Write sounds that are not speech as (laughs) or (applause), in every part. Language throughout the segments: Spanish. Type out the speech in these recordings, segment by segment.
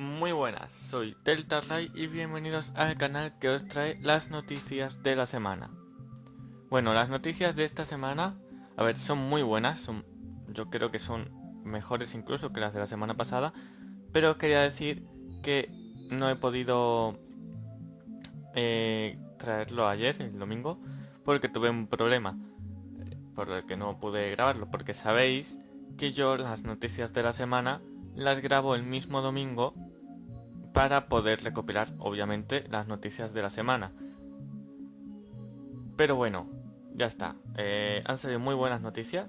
Muy buenas, soy Delta Ray y bienvenidos al canal que os trae las noticias de la semana. Bueno, las noticias de esta semana, a ver, son muy buenas, son, yo creo que son mejores incluso que las de la semana pasada, pero quería decir que no he podido eh, traerlo ayer, el domingo, porque tuve un problema, por el que no pude grabarlo, porque sabéis que yo las noticias de la semana las grabo el mismo domingo para poder recopilar obviamente las noticias de la semana. Pero bueno, ya está. Eh, han salido muy buenas noticias.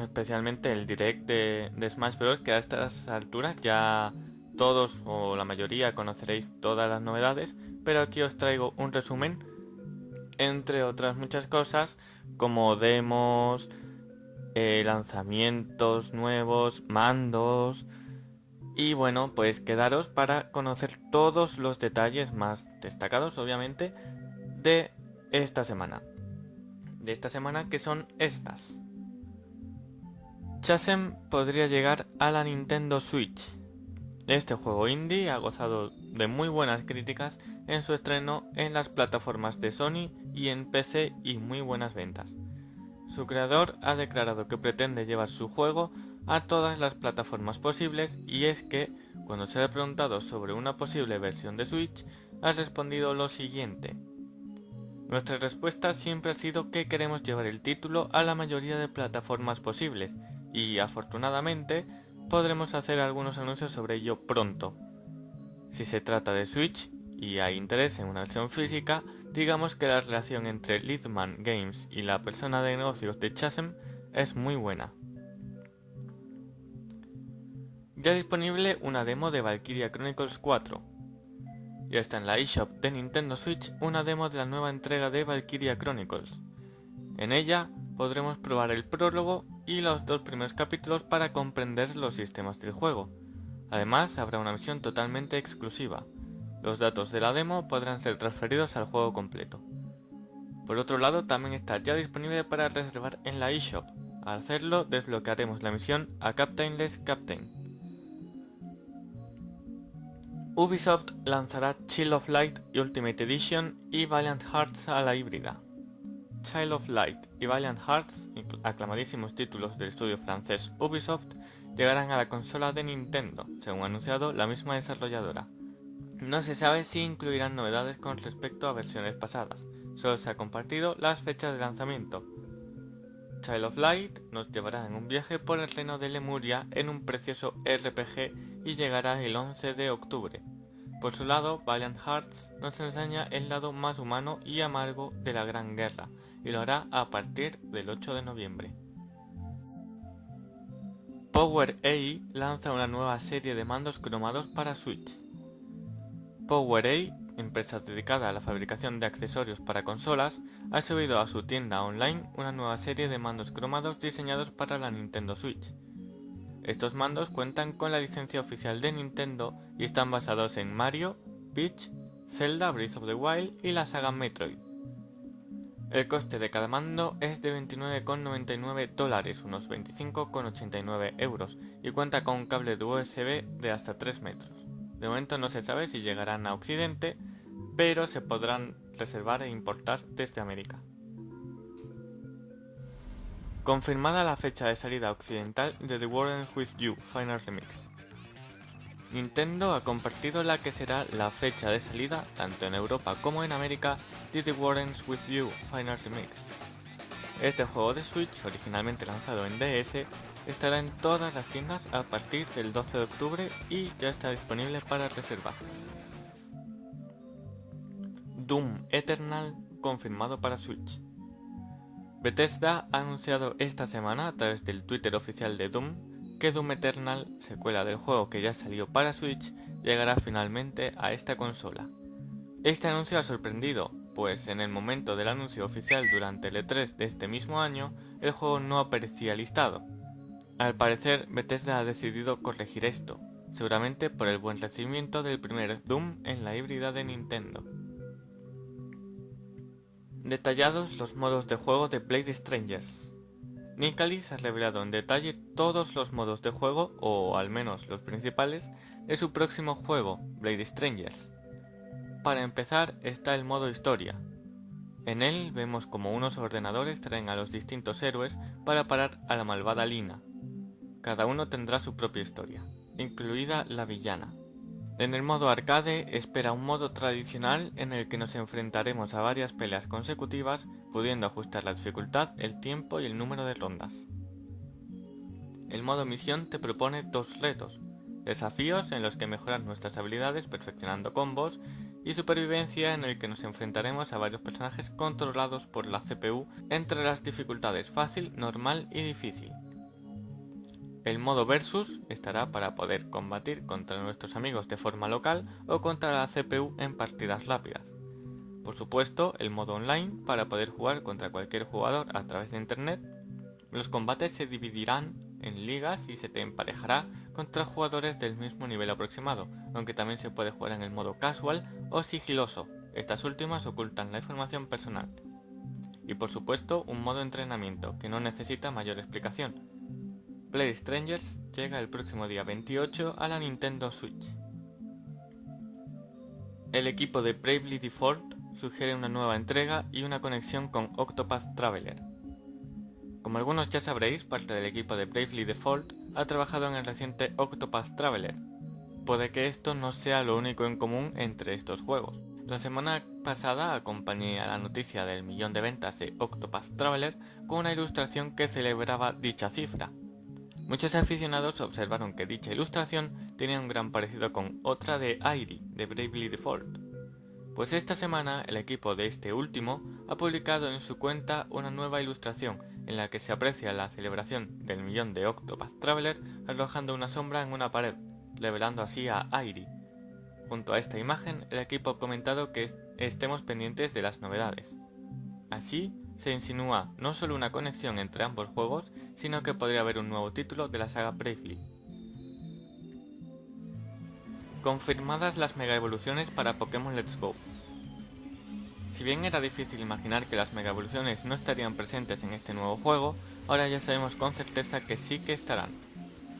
Especialmente el direct de, Smash Bros. Que a estas alturas ya todos o la mayoría conoceréis todas las novedades. Pero aquí os traigo un resumen. Entre otras muchas cosas. Como demos, eh, lanzamientos nuevos, mandos y bueno, pues quedaros para conocer todos los detalles más destacados, obviamente, de esta semana. De esta semana que son estas. Chasem podría llegar a la Nintendo Switch. Este juego indie ha gozado de muy buenas críticas en su estreno en las plataformas de Sony y en PC y muy buenas ventas. Su creador ha declarado que pretende llevar su juego a todas las plataformas posibles y es que, cuando se ha preguntado sobre una posible versión de Switch, ha respondido lo siguiente. Nuestra respuesta siempre ha sido que queremos llevar el título a la mayoría de plataformas posibles y, afortunadamente, podremos hacer algunos anuncios sobre ello pronto. Si se trata de Switch y hay interés en una versión física, digamos que la relación entre Lidman Games y la persona de negocios de Chasm es muy buena. Ya disponible una demo de Valkyria Chronicles 4. Ya está en la eShop de Nintendo Switch una demo de la nueva entrega de Valkyria Chronicles. En ella podremos probar el prólogo y los dos primeros capítulos para comprender los sistemas del juego. Además habrá una misión totalmente exclusiva. Los datos de la demo podrán ser transferidos al juego completo. Por otro lado también está ya disponible para reservar en la eShop. Al hacerlo desbloquearemos la misión a Captainless Captain. Ubisoft lanzará Chill of Light Ultimate Edition y Valiant Hearts a la híbrida. Child of Light y Valiant Hearts, aclamadísimos títulos del estudio francés Ubisoft, llegarán a la consola de Nintendo, según ha anunciado la misma desarrolladora. No se sabe si incluirán novedades con respecto a versiones pasadas, solo se ha compartido las fechas de lanzamiento. Child of Light nos llevará en un viaje por el reino de Lemuria en un precioso RPG y llegará el 11 de octubre. Por su lado, Valiant Hearts nos enseña el lado más humano y amargo de la Gran Guerra, y lo hará a partir del 8 de noviembre. Power A lanza una nueva serie de mandos cromados para Switch. Power A, empresa dedicada a la fabricación de accesorios para consolas, ha subido a su tienda online una nueva serie de mandos cromados diseñados para la Nintendo Switch. Estos mandos cuentan con la licencia oficial de Nintendo y están basados en Mario, Peach, Zelda Breath of the Wild y la saga Metroid. El coste de cada mando es de 29,99 dólares, unos 25,89 euros, y cuenta con un cable de USB de hasta 3 metros. De momento no se sabe si llegarán a Occidente, pero se podrán reservar e importar desde América. Confirmada la fecha de salida occidental de The World With You Final Remix. Nintendo ha compartido la que será la fecha de salida, tanto en Europa como en América, de The World With You Final Remix. Este juego de Switch, originalmente lanzado en DS, estará en todas las tiendas a partir del 12 de octubre y ya está disponible para reservar. Doom Eternal confirmado para Switch. Bethesda ha anunciado esta semana a través del Twitter oficial de Doom que Doom Eternal, secuela del juego que ya salió para Switch, llegará finalmente a esta consola. Este anuncio ha sorprendido, pues en el momento del anuncio oficial durante el E3 de este mismo año, el juego no aparecía listado. Al parecer, Bethesda ha decidido corregir esto, seguramente por el buen recibimiento del primer Doom en la híbrida de Nintendo. Detallados los modos de juego de Blade Strangers. Nicalis ha revelado en detalle todos los modos de juego, o al menos los principales, de su próximo juego, Blade Strangers. Para empezar está el modo historia. En él vemos como unos ordenadores traen a los distintos héroes para parar a la malvada Lina. Cada uno tendrá su propia historia, incluida la villana. En el modo arcade espera un modo tradicional en el que nos enfrentaremos a varias peleas consecutivas, pudiendo ajustar la dificultad, el tiempo y el número de rondas. El modo misión te propone dos retos, desafíos en los que mejoras nuestras habilidades perfeccionando combos y supervivencia en el que nos enfrentaremos a varios personajes controlados por la CPU entre las dificultades fácil, normal y difícil. El modo versus estará para poder combatir contra nuestros amigos de forma local o contra la CPU en partidas rápidas. Por supuesto, el modo online para poder jugar contra cualquier jugador a través de internet. Los combates se dividirán en ligas y se te emparejará contra jugadores del mismo nivel aproximado, aunque también se puede jugar en el modo casual o sigiloso, estas últimas ocultan la información personal. Y por supuesto un modo entrenamiento, que no necesita mayor explicación. Play Strangers llega el próximo día 28 a la Nintendo Switch. El equipo de Bravely Default sugiere una nueva entrega y una conexión con Octopath Traveler, como algunos ya sabréis, parte del equipo de Bravely Default ha trabajado en el reciente Octopath Traveler. Puede que esto no sea lo único en común entre estos juegos. La semana pasada acompañé a la noticia del millón de ventas de Octopath Traveler con una ilustración que celebraba dicha cifra. Muchos aficionados observaron que dicha ilustración tenía un gran parecido con otra de Airi, de Bravely Default. Pues esta semana el equipo de este último ha publicado en su cuenta una nueva ilustración en la que se aprecia la celebración del millón de Octopath Traveler arrojando una sombra en una pared, revelando así a Airi. Junto a esta imagen, el equipo ha comentado que estemos pendientes de las novedades. Así, se insinúa no solo una conexión entre ambos juegos, sino que podría haber un nuevo título de la saga Bravely. Confirmadas las mega evoluciones para Pokémon Let's Go. Si bien era difícil imaginar que las mega evoluciones no estarían presentes en este nuevo juego, ahora ya sabemos con certeza que sí que estarán.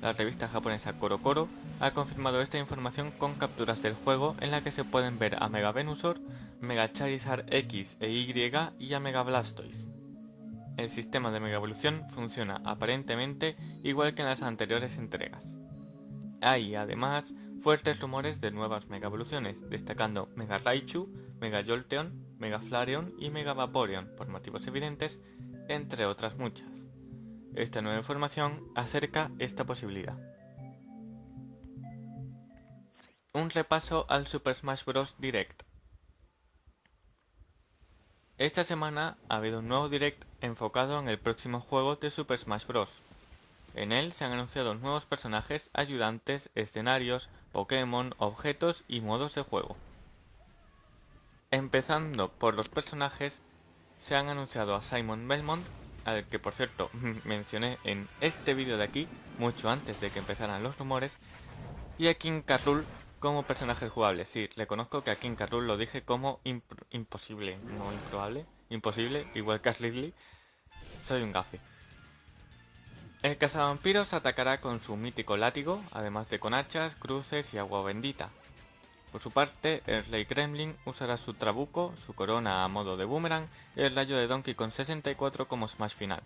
La revista japonesa Koro ha confirmado esta información con capturas del juego en la que se pueden ver a Mega Venusaur, Mega Charizard X e Y y a Mega Blastoise. El sistema de Mega Evolución funciona aparentemente igual que en las anteriores entregas. Hay además fuertes rumores de nuevas Mega Evoluciones, destacando Mega Raichu, Mega Jolteon, Mega Flareon y Mega Vaporeon, por motivos evidentes, entre otras muchas. Esta nueva información acerca esta posibilidad. Un repaso al Super Smash Bros. Direct. Esta semana ha habido un nuevo Direct enfocado en el próximo juego de Super Smash Bros. En él se han anunciado nuevos personajes, ayudantes, escenarios, Pokémon, objetos y modos de juego. Empezando por los personajes, se han anunciado a Simon Belmont, al que por cierto (laughs) mencioné en este vídeo de aquí, mucho antes de que empezaran los rumores, y a King Carrul como personajes jugables. Sí, reconozco que a King Carrul lo dije como imposible, no improbable, imposible, igual que a Ridley. Soy un gafe. El cazavampiros atacará con su mítico látigo, además de con hachas, cruces y agua bendita. Por su parte, el Rey Kremlin usará su trabuco, su corona a modo de boomerang y el rayo de Donkey con 64 como smash final.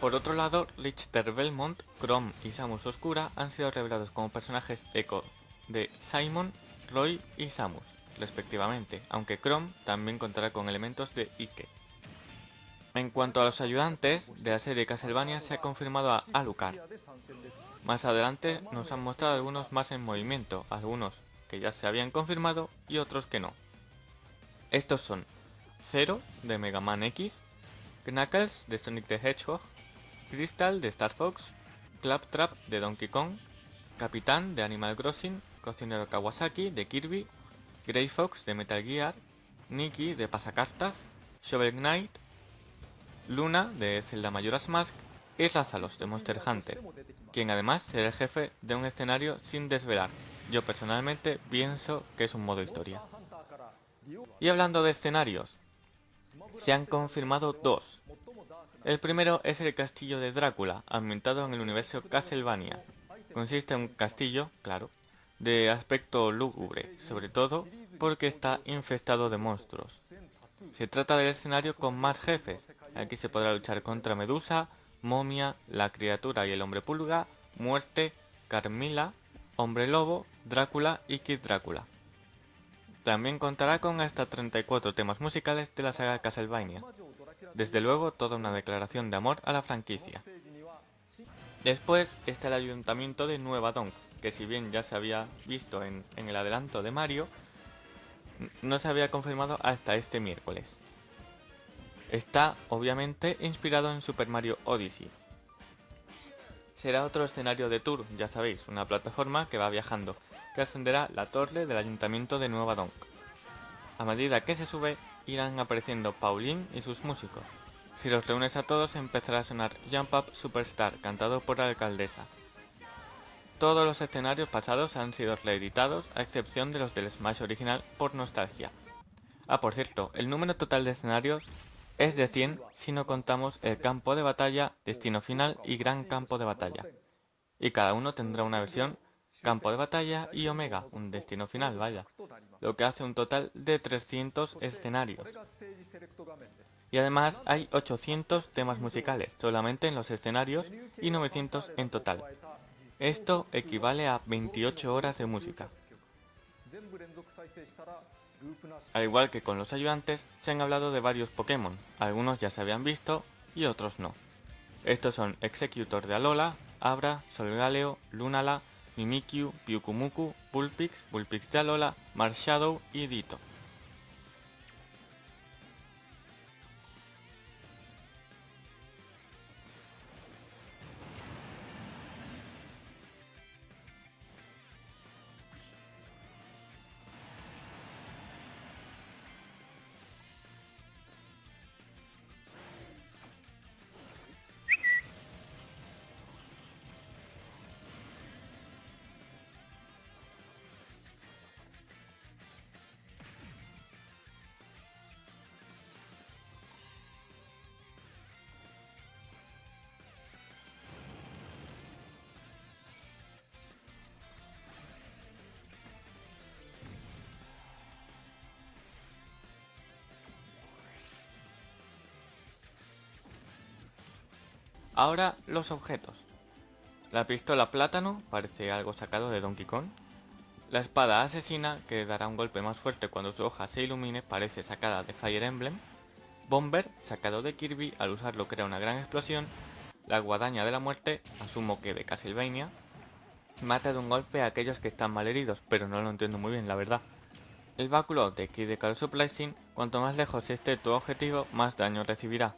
Por otro lado, Richter Belmont, Chrome y Samus Oscura han sido revelados como personajes eco de Simon, Roy y Samus, respectivamente, aunque Chrome también contará con elementos de Ike. En cuanto a los ayudantes, de la serie Castlevania se ha confirmado a Alucard. Más adelante nos han mostrado algunos más en movimiento, algunos que ya se habían confirmado y otros que no. Estos son Zero de Mega Man X, Knuckles de Sonic the Hedgehog, Crystal de Star Fox, Claptrap de Donkey Kong, Capitán de Animal Crossing, Cocinero Kawasaki de Kirby, Grey Fox de Metal Gear, Nikki de Pasacartas, Shovel Knight, Luna de Zelda Majora's Mask y Rázalos de Monster Hunter, quien además será el jefe de un escenario sin desvelar, yo personalmente pienso que es un modo historia. Y hablando de escenarios, se han confirmado dos. El primero es el castillo de Drácula, ambientado en el universo Castlevania. Consiste en un castillo, claro, de aspecto lúgubre, sobre todo porque está infestado de monstruos. Se trata del escenario con más jefes. Aquí se podrá luchar contra Medusa, Momia, la criatura y el hombre pulga, Muerte, Carmila, Hombre Lobo, Drácula y Kid Drácula. También contará con hasta 34 temas musicales de la saga Castlevania. Desde luego, toda una declaración de amor a la franquicia. Después está el ayuntamiento de Nueva Donk, que si bien ya se había visto en, el adelanto de Mario, no se había confirmado hasta este miércoles. Está, obviamente, inspirado en Super Mario Odyssey. Será otro escenario de tour, ya sabéis, una plataforma que va viajando, que ascenderá la torre del ayuntamiento de Nueva Donk. A medida que se sube, irán apareciendo Pauline y sus músicos. Si los reúnes a todos empezará a sonar Jump Up Superstar, cantado por la alcaldesa. Todos los escenarios pasados han sido reeditados, a excepción de los del Smash original por nostalgia. Ah, por cierto, el número total de escenarios es de 100 si no contamos el campo de batalla, destino final y gran campo de batalla. Y cada uno tendrá una versión campo de batalla y omega, un destino final, vaya, lo que hace un total de 300 escenarios. Y además hay 800 temas musicales, solamente en los escenarios, y 900 en total. Esto equivale a 28 horas de música. Al igual que con los ayudantes, se han hablado de varios Pokémon, algunos ya se habían visto y otros no. Estos son Executor de Alola, Abra, Solgaleo, Lunala, Mimikyu, Pyukumuku, Bullpix, Bullpix de Alola, Marshadow y Ditto. Ahora los objetos. La pistola plátano parece algo sacado de Donkey Kong. La espada asesina, que dará un golpe más fuerte cuando su hoja se ilumine, parece sacada de Fire Emblem. Bomber, sacado de Kirby, al usarlo crea una gran explosión. La guadaña de la muerte, asumo que de Castlevania. Mata de un golpe a aquellos que están mal heridos, pero no lo entiendo muy bien, la verdad. El báculo de Kid de cuanto más lejos esté tu objetivo, más daño recibirá.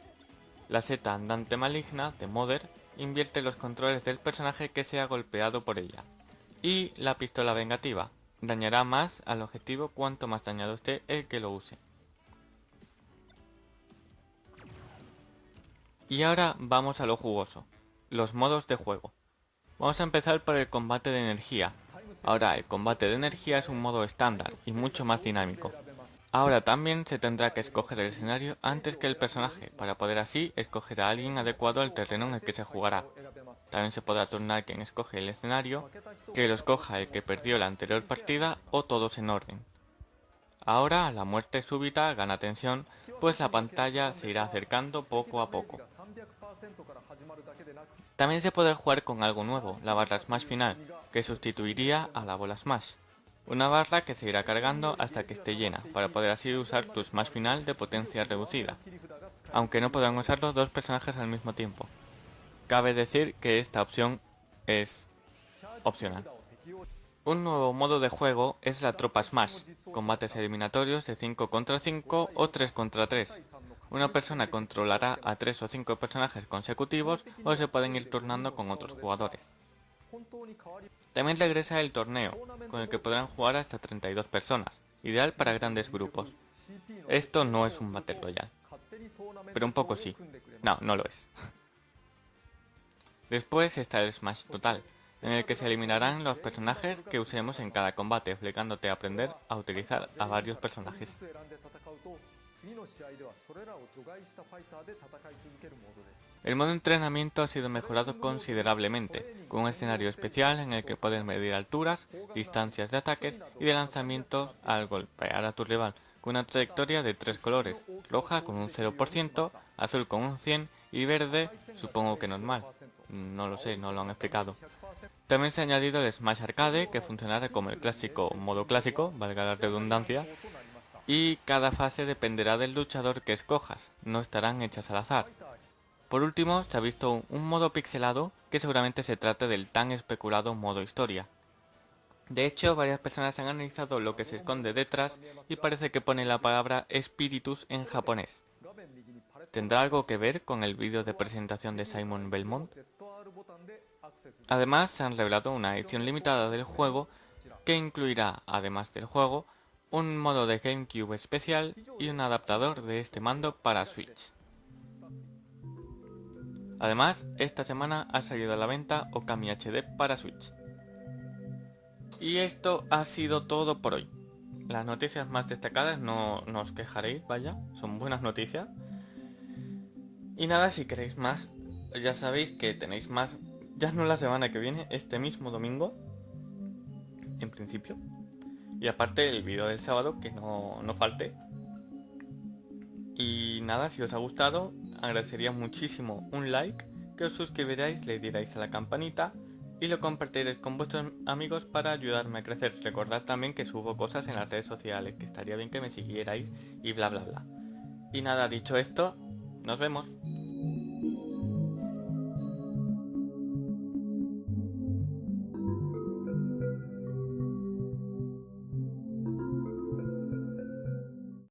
La seta andante maligna de Mother invierte los controles del personaje que sea golpeado por ella. Y la pistola vengativa, dañará más al objetivo cuanto más dañado esté el que lo use. Y ahora vamos a lo jugoso, los modos de juego. Vamos a empezar por el combate de energía. Ahora el combate de energía es un modo estándar y mucho más dinámico. Ahora también se tendrá que escoger el escenario antes que el personaje, para poder así escoger a alguien adecuado al terreno en el que se jugará. También se podrá turnar quien escoge el escenario, que lo escoja el que perdió la anterior partida o todos en orden. Ahora la muerte súbita gana tensión, pues la pantalla se irá acercando poco a poco. También se podrá jugar con algo nuevo, la barra Smash final, que sustituiría a la bola Smash. Una barra que se irá cargando hasta que esté llena, para poder así usar tu Smash final de potencia reducida, aunque no podrán usarlo dos personajes al mismo tiempo. Cabe decir que esta opción es opcional. Un nuevo modo de juego es la tropa Smash, combates eliminatorios de 5 contra 5 o 3 contra 3. Una persona controlará a 3 o 5 personajes consecutivos o se pueden ir turnando con otros jugadores. También regresa el torneo, con el que podrán jugar hasta 32 personas, ideal para grandes grupos. Esto no es un Battle Royale, pero un poco sí. No, no lo es. (laughs) Después está el Smash Total, en el que se eliminarán los personajes que usemos en cada combate, obligándote a aprender a utilizar a varios personajes. El modo entrenamiento ha sido mejorado considerablemente, con un escenario especial en el que puedes medir alturas, distancias de ataques y de lanzamiento al golpear a tu rival, con una trayectoria de tres colores, roja con un 0%, azul con un 100 y verde supongo que normal, no lo sé, no lo han explicado. También se ha añadido el Smash Arcade que funcionará como el clásico modo clásico, valga la redundancia, y cada fase dependerá del luchador que escojas, no estarán hechas al azar. Por último, se ha visto un modo pixelado que seguramente se trate del tan especulado modo historia. De hecho, varias personas han analizado lo que se esconde detrás y parece que pone la palabra espíritus en japonés. ¿Tendrá algo que ver con el vídeo de presentación de Simon Belmont? Además, se han revelado una edición limitada del juego que incluirá, además del juego, un modo de GameCube especial y un adaptador de este mando para Switch. Además, esta semana ha salido a la venta Okami HD para Switch. Y esto ha sido todo por hoy. Las noticias más destacadas no, no os quejaréis, vaya, son buenas noticias. Y nada, si queréis más, ya sabéis que tenéis más, ya no la semana que viene, este mismo domingo, en principio. Y aparte el vídeo del sábado, que no, no falte. Y nada, si os ha gustado, agradecería muchísimo un like, que os suscribiráis, le dierais a la campanita y lo compartiréis con vuestros amigos para ayudarme a crecer. Recordad también que subo cosas en las redes sociales, que estaría bien que me siguierais y bla bla bla. Y nada, dicho esto, nos vemos.